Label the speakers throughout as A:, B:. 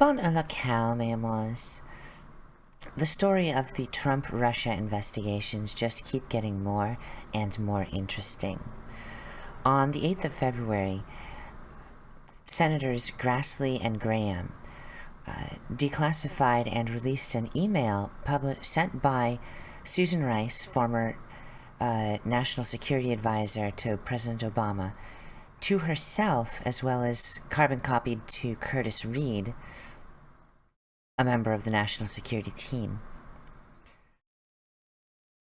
A: Bon à la calme. The story of the Trump-Russia investigations just keep getting more and more interesting. On the 8th of February, Senators Grassley and Graham uh, declassified and released an email sent by Susan Rice, former uh, National Security Advisor to President Obama, to herself, as well as carbon copied to Curtis Reed, a member of the national security team,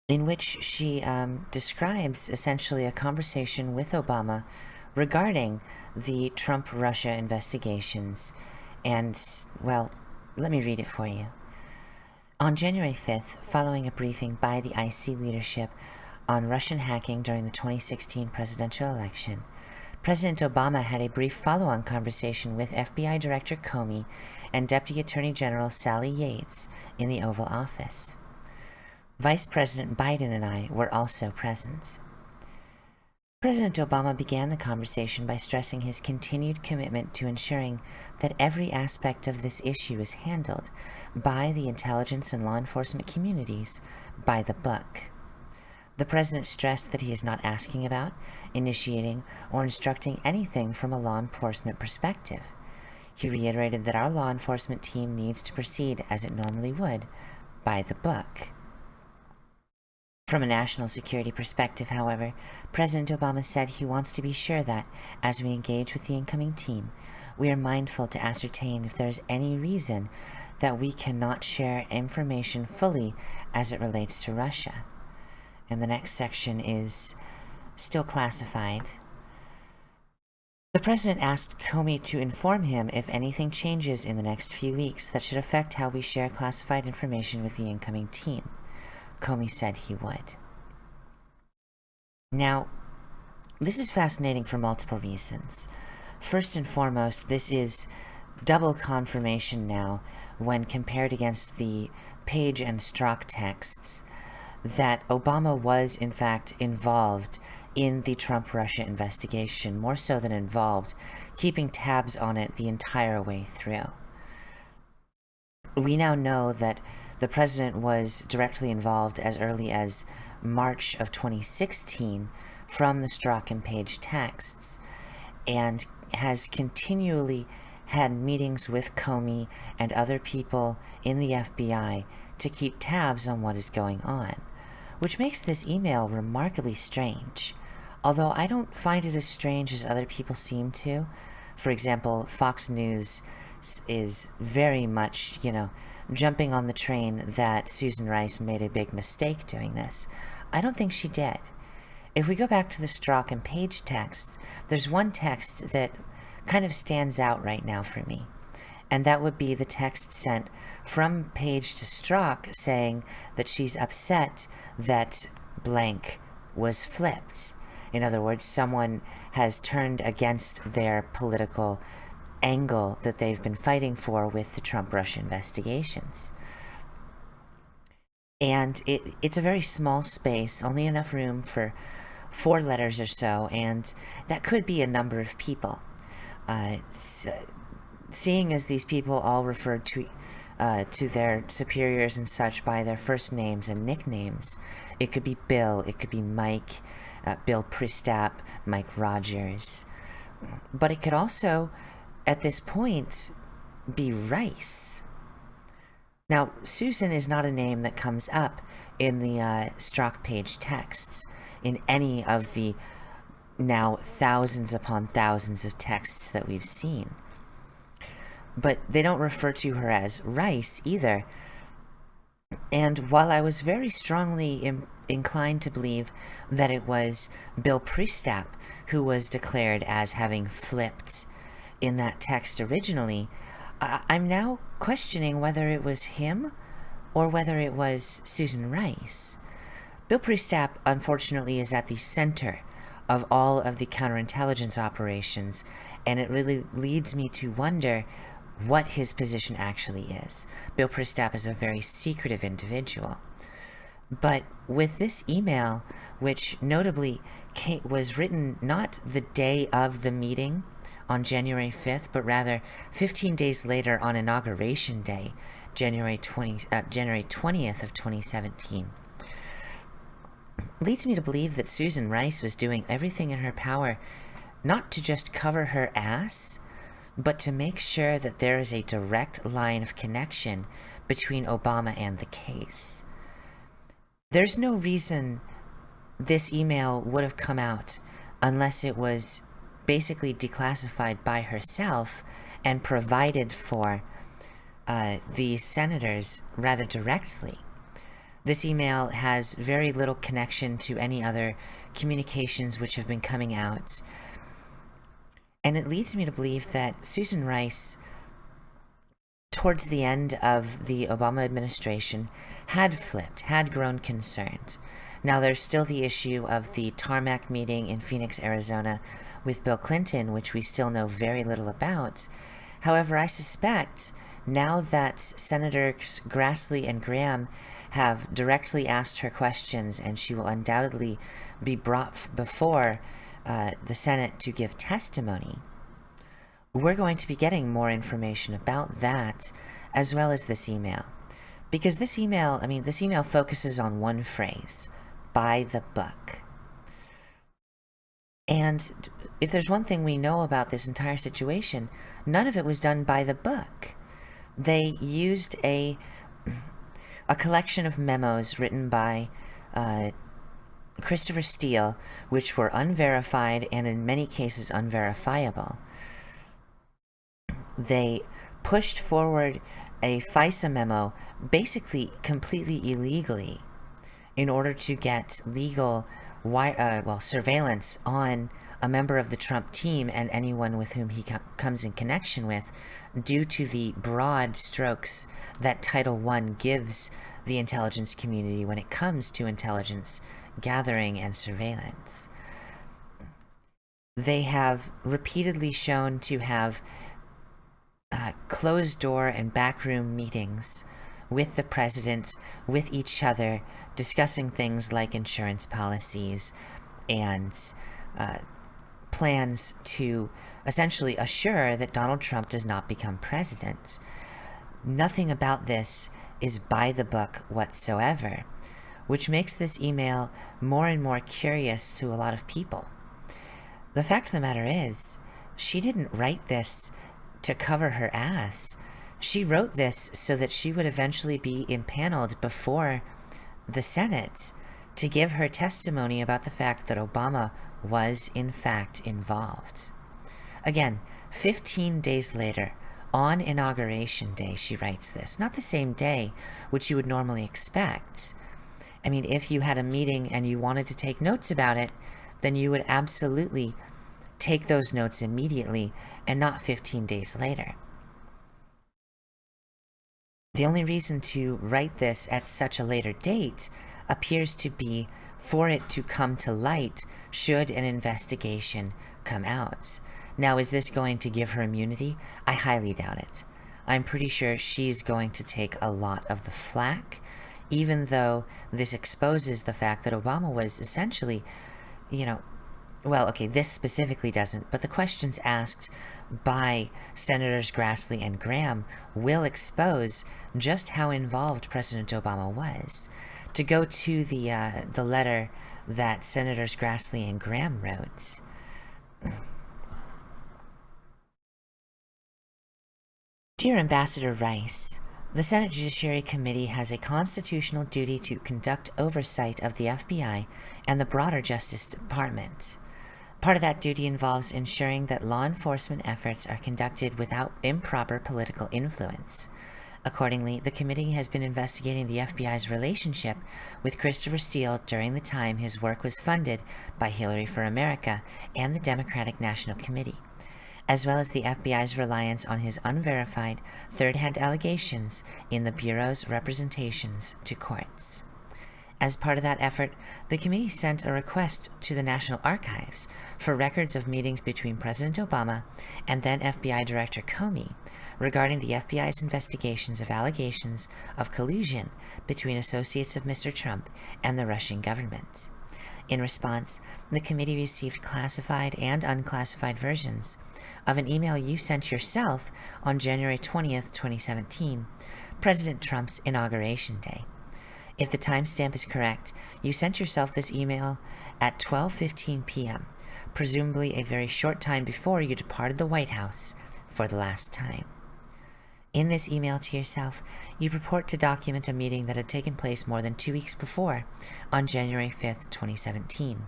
A: in which she um, describes essentially a conversation with Obama regarding the Trump-Russia investigations. And, well, let me read it for you. On January 5th, following a briefing by the IC leadership on Russian hacking during the 2016 presidential election, President Obama had a brief follow-on conversation with FBI Director Comey and Deputy Attorney General Sally Yates in the Oval Office. Vice President Biden and I were also present. President Obama began the conversation by stressing his continued commitment to ensuring that every aspect of this issue is handled by the intelligence and law enforcement communities by the book. The President stressed that he is not asking about, initiating, or instructing anything from a law enforcement perspective. He reiterated that our law enforcement team needs to proceed as it normally would, by the book. From a national security perspective, however, President Obama said he wants to be sure that, as we engage with the incoming team, we are mindful to ascertain if there is any reason that we cannot share information fully as it relates to Russia and the next section is still classified. The President asked Comey to inform him if anything changes in the next few weeks that should affect how we share classified information with the incoming team. Comey said he would. Now, this is fascinating for multiple reasons. First and foremost, this is double confirmation now when compared against the Page and Strzok texts that Obama was, in fact, involved in the Trump-Russia investigation, more so than involved, keeping tabs on it the entire way through. We now know that the president was directly involved as early as March of 2016 from the Strzok and Page texts, and has continually had meetings with Comey and other people in the FBI to keep tabs on what is going on which makes this email remarkably strange, although I don't find it as strange as other people seem to. For example, Fox News is very much, you know, jumping on the train that Susan Rice made a big mistake doing this. I don't think she did. If we go back to the Strzok and Page texts, there's one text that kind of stands out right now for me and that would be the text sent from Page to Strzok saying that she's upset that blank was flipped. In other words, someone has turned against their political angle that they've been fighting for with the Trump-Russia investigations. And it, it's a very small space, only enough room for four letters or so, and that could be a number of people. Uh, seeing as these people all referred to uh, to their superiors and such by their first names and nicknames. It could be Bill, it could be Mike, uh, Bill Priestap, Mike Rogers. But it could also, at this point, be Rice. Now, Susan is not a name that comes up in the uh, Strzok page texts, in any of the now thousands upon thousands of texts that we've seen but they don't refer to her as Rice either. And while I was very strongly inclined to believe that it was Bill Priestap who was declared as having flipped in that text originally, I I'm now questioning whether it was him or whether it was Susan Rice. Bill Priestap, unfortunately, is at the center of all of the counterintelligence operations, and it really leads me to wonder what his position actually is. Bill Priestap is a very secretive individual. But with this email, which notably came, was written not the day of the meeting on January 5th, but rather 15 days later on Inauguration Day, January 20, uh, January 20th of 2017 leads me to believe that Susan Rice was doing everything in her power not to just cover her ass, but to make sure that there is a direct line of connection between Obama and the case. There's no reason this email would have come out unless it was basically declassified by herself and provided for uh, the senators rather directly. This email has very little connection to any other communications which have been coming out. And it leads me to believe that Susan Rice, towards the end of the Obama administration, had flipped, had grown concerned. Now, there's still the issue of the tarmac meeting in Phoenix, Arizona with Bill Clinton, which we still know very little about. However, I suspect now that Senators Grassley and Graham have directly asked her questions and she will undoubtedly be brought before uh, the Senate to give testimony, we're going to be getting more information about that as well as this email. Because this email, I mean, this email focuses on one phrase, by the book. And if there's one thing we know about this entire situation, none of it was done by the book. They used a a collection of memos written by uh, Christopher Steele, which were unverified and in many cases unverifiable. They pushed forward a FISA memo basically completely illegally in order to get legal uh, well surveillance on a member of the Trump team and anyone with whom he com comes in connection with due to the broad strokes that Title I gives the intelligence community when it comes to intelligence gathering and surveillance. They have repeatedly shown to have uh, closed door and backroom meetings with the president, with each other, discussing things like insurance policies and uh, plans to essentially assure that Donald Trump does not become president. Nothing about this is by the book whatsoever, which makes this email more and more curious to a lot of people. The fact of the matter is, she didn't write this to cover her ass. She wrote this so that she would eventually be impaneled before the Senate to give her testimony about the fact that Obama was in fact involved. Again, 15 days later, on Inauguration Day, she writes this. Not the same day, which you would normally expect. I mean, if you had a meeting and you wanted to take notes about it, then you would absolutely take those notes immediately and not 15 days later. The only reason to write this at such a later date appears to be for it to come to light should an investigation come out. Now, is this going to give her immunity? I highly doubt it. I'm pretty sure she's going to take a lot of the flack, even though this exposes the fact that Obama was essentially, you know, well, okay, this specifically doesn't, but the questions asked by Senators Grassley and Graham will expose just how involved President Obama was. To go to the, uh, the letter that Senators Grassley and Graham wrote. Dear Ambassador Rice, the Senate Judiciary Committee has a constitutional duty to conduct oversight of the FBI and the broader Justice Department. Part of that duty involves ensuring that law enforcement efforts are conducted without improper political influence. Accordingly, the committee has been investigating the FBI's relationship with Christopher Steele during the time his work was funded by Hillary for America and the Democratic National Committee, as well as the FBI's reliance on his unverified third-hand allegations in the Bureau's representations to courts. As part of that effort, the committee sent a request to the National Archives for records of meetings between President Obama and then FBI Director Comey regarding the FBI's investigations of allegations of collusion between associates of Mr. Trump and the Russian government. In response, the committee received classified and unclassified versions of an email you sent yourself on January 20th, 2017, President Trump's inauguration day. If the timestamp is correct, you sent yourself this email at 12:15 p.m., presumably a very short time before you departed the White House for the last time. In this email to yourself, you purport to document a meeting that had taken place more than two weeks before, on January 5th, 2017.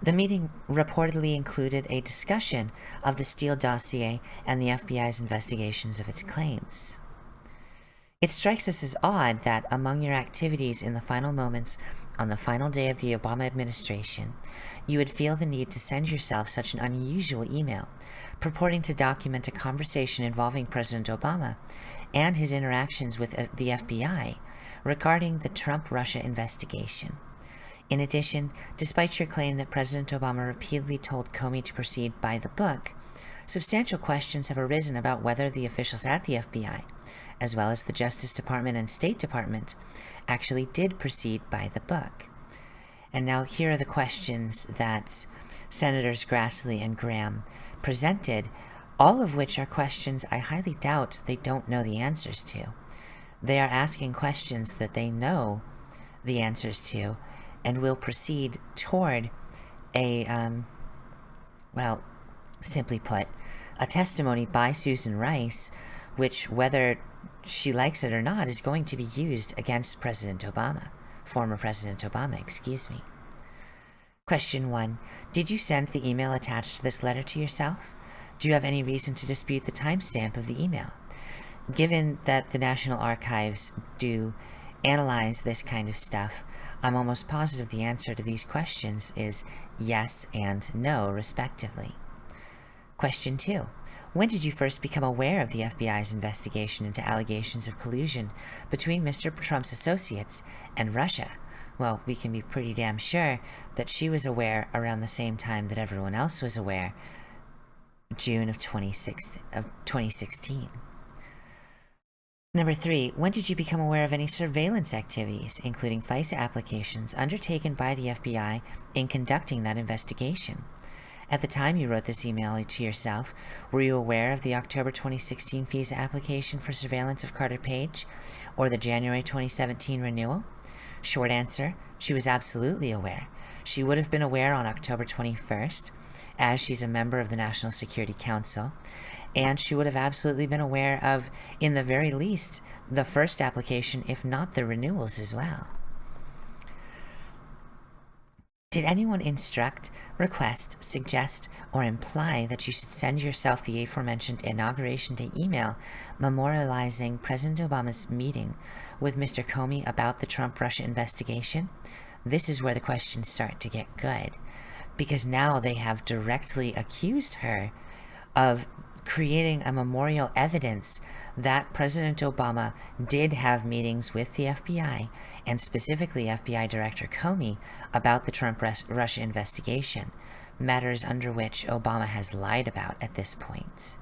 A: The meeting reportedly included a discussion of the Steele dossier and the FBI's investigations of its claims. It strikes us as odd that among your activities in the final moments on the final day of the Obama administration, you would feel the need to send yourself such an unusual email, purporting to document a conversation involving President Obama and his interactions with uh, the FBI regarding the Trump-Russia investigation. In addition, despite your claim that President Obama repeatedly told Comey to proceed by the book, substantial questions have arisen about whether the officials at the FBI, as well as the Justice Department and State Department, actually did proceed by the book. And now here are the questions that Senators Grassley and Graham presented, all of which are questions I highly doubt they don't know the answers to. They are asking questions that they know the answers to and will proceed toward a, um, well, simply put, a testimony by Susan Rice, which, whether she likes it or not, is going to be used against President Obama. Former President Obama, excuse me. Question 1. Did you send the email attached to this letter to yourself? Do you have any reason to dispute the timestamp of the email? Given that the National Archives do analyze this kind of stuff, I'm almost positive the answer to these questions is yes and no, respectively. Question 2. When did you first become aware of the FBI's investigation into allegations of collusion between Mr. Trump's associates and Russia? Well, we can be pretty damn sure that she was aware around the same time that everyone else was aware, June of 26th, of 2016. Number three, when did you become aware of any surveillance activities, including FISA applications, undertaken by the FBI in conducting that investigation? At the time you wrote this email to yourself, were you aware of the October 2016 FISA application for surveillance of Carter Page, or the January 2017 renewal? Short answer, she was absolutely aware. She would have been aware on October 21st, as she's a member of the National Security Council, and she would have absolutely been aware of, in the very least, the first application, if not the renewals as well. Did anyone instruct, request, suggest, or imply that you should send yourself the aforementioned Inauguration Day email memorializing President Obama's meeting with Mr. Comey about the Trump-Russia investigation? This is where the questions start to get good, because now they have directly accused her of creating a memorial evidence that President Obama did have meetings with the FBI, and specifically FBI Director Comey, about the Trump-Russia investigation, matters under which Obama has lied about at this point.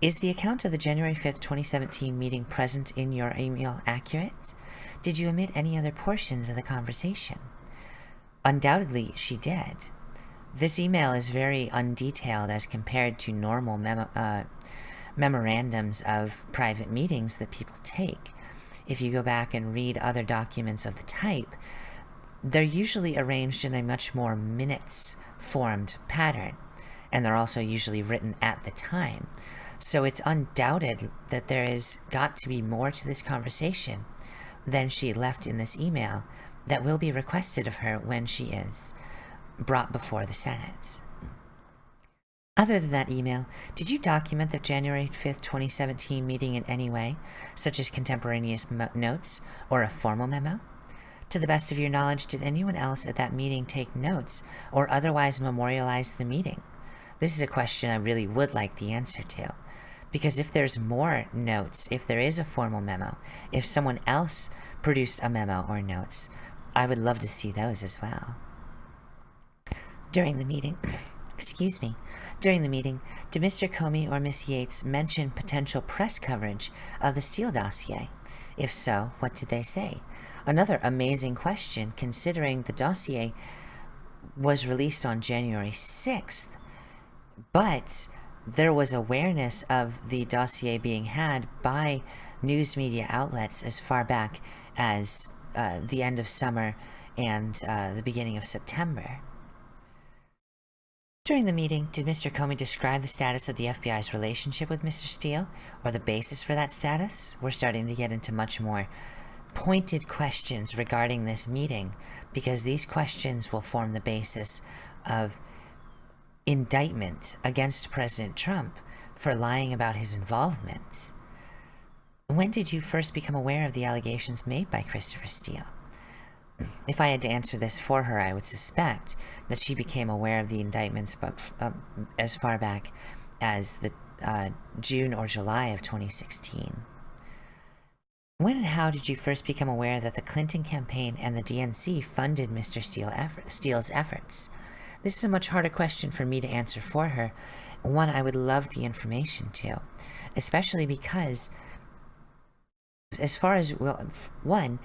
A: Is the account of the January 5th, 2017 meeting present in your email accurate? Did you omit any other portions of the conversation? Undoubtedly, she did. This email is very undetailed as compared to normal uh, memorandums of private meetings that people take. If you go back and read other documents of the type, they're usually arranged in a much more minutes-formed pattern, and they're also usually written at the time. So it's undoubted that there has got to be more to this conversation than she left in this email that will be requested of her when she is brought before the Senate. Other than that email, did you document the January 5th, 2017 meeting in any way, such as contemporaneous notes or a formal memo? To the best of your knowledge, did anyone else at that meeting take notes or otherwise memorialize the meeting? This is a question I really would like the answer to. Because if there's more notes, if there is a formal memo, if someone else produced a memo or notes, I would love to see those as well. During the meeting, excuse me, during the meeting, did Mr. Comey or Miss Yates mention potential press coverage of the Steele dossier? If so, what did they say? Another amazing question, considering the dossier was released on January 6th, but there was awareness of the dossier being had by news media outlets as far back as uh, the end of summer and uh, the beginning of September. During the meeting, did Mr. Comey describe the status of the FBI's relationship with Mr. Steele, or the basis for that status? We're starting to get into much more pointed questions regarding this meeting, because these questions will form the basis of indictment against President Trump for lying about his involvement. When did you first become aware of the allegations made by Christopher Steele? If I had to answer this for her, I would suspect that she became aware of the indictments but, uh, as far back as the uh, June or July of 2016. When and how did you first become aware that the Clinton campaign and the DNC funded Mr. Steele effort, Steele's efforts? This is a much harder question for me to answer for her, one I would love the information to, especially because, as far as, well, one,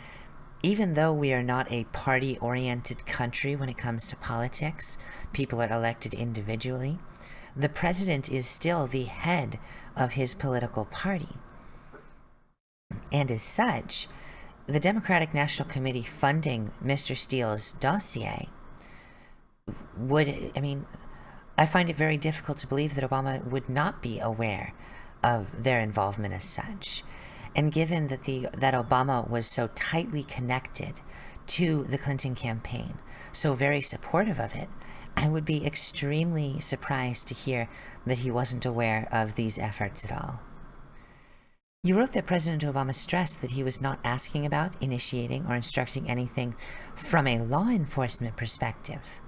A: even though we are not a party-oriented country when it comes to politics, people are elected individually, the president is still the head of his political party. And as such, the Democratic National Committee funding Mr. Steele's dossier would, I mean, I find it very difficult to believe that Obama would not be aware of their involvement as such. And given that the that Obama was so tightly connected to the Clinton campaign, so very supportive of it, I would be extremely surprised to hear that he wasn't aware of these efforts at all. You wrote that President Obama stressed that he was not asking about, initiating, or instructing anything from a law enforcement perspective.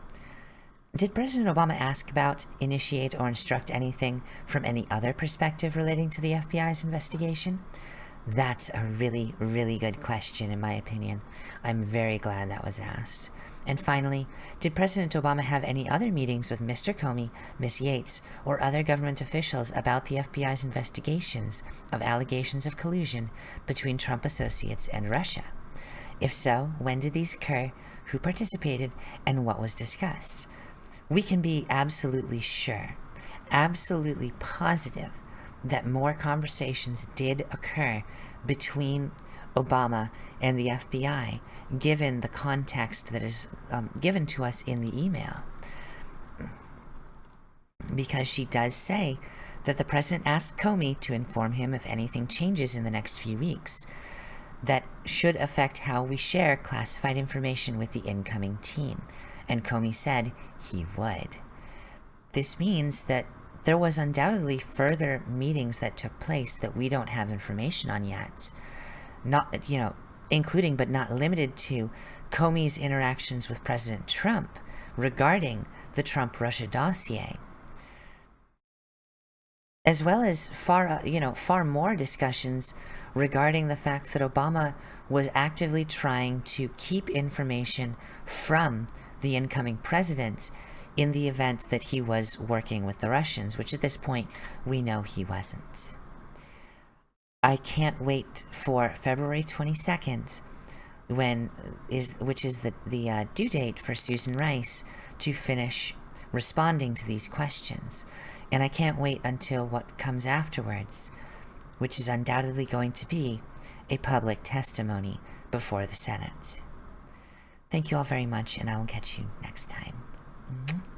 A: Did President Obama ask about, initiate, or instruct anything from any other perspective relating to the FBI's investigation? That's a really, really good question, in my opinion. I'm very glad that was asked. And finally, did President Obama have any other meetings with Mr. Comey, Ms. Yates, or other government officials about the FBI's investigations of allegations of collusion between Trump associates and Russia? If so, when did these occur, who participated, and what was discussed? We can be absolutely sure, absolutely positive that more conversations did occur between Obama and the FBI, given the context that is um, given to us in the email. Because she does say that the president asked Comey to inform him if anything changes in the next few weeks that should affect how we share classified information with the incoming team. And Comey said he would. This means that there was undoubtedly further meetings that took place that we don't have information on yet. Not, you know, including but not limited to Comey's interactions with President Trump regarding the Trump-Russia dossier. As well as far, uh, you know, far more discussions regarding the fact that Obama was actively trying to keep information from the incoming president in the event that he was working with the Russians, which at this point we know he wasn't. I can't wait for February 22nd, when is which is the, the uh, due date for Susan Rice to finish responding to these questions. And I can't wait until what comes afterwards, which is undoubtedly going to be a public testimony before the Senate. Thank you all very much, and I will catch you next time. Mm -hmm.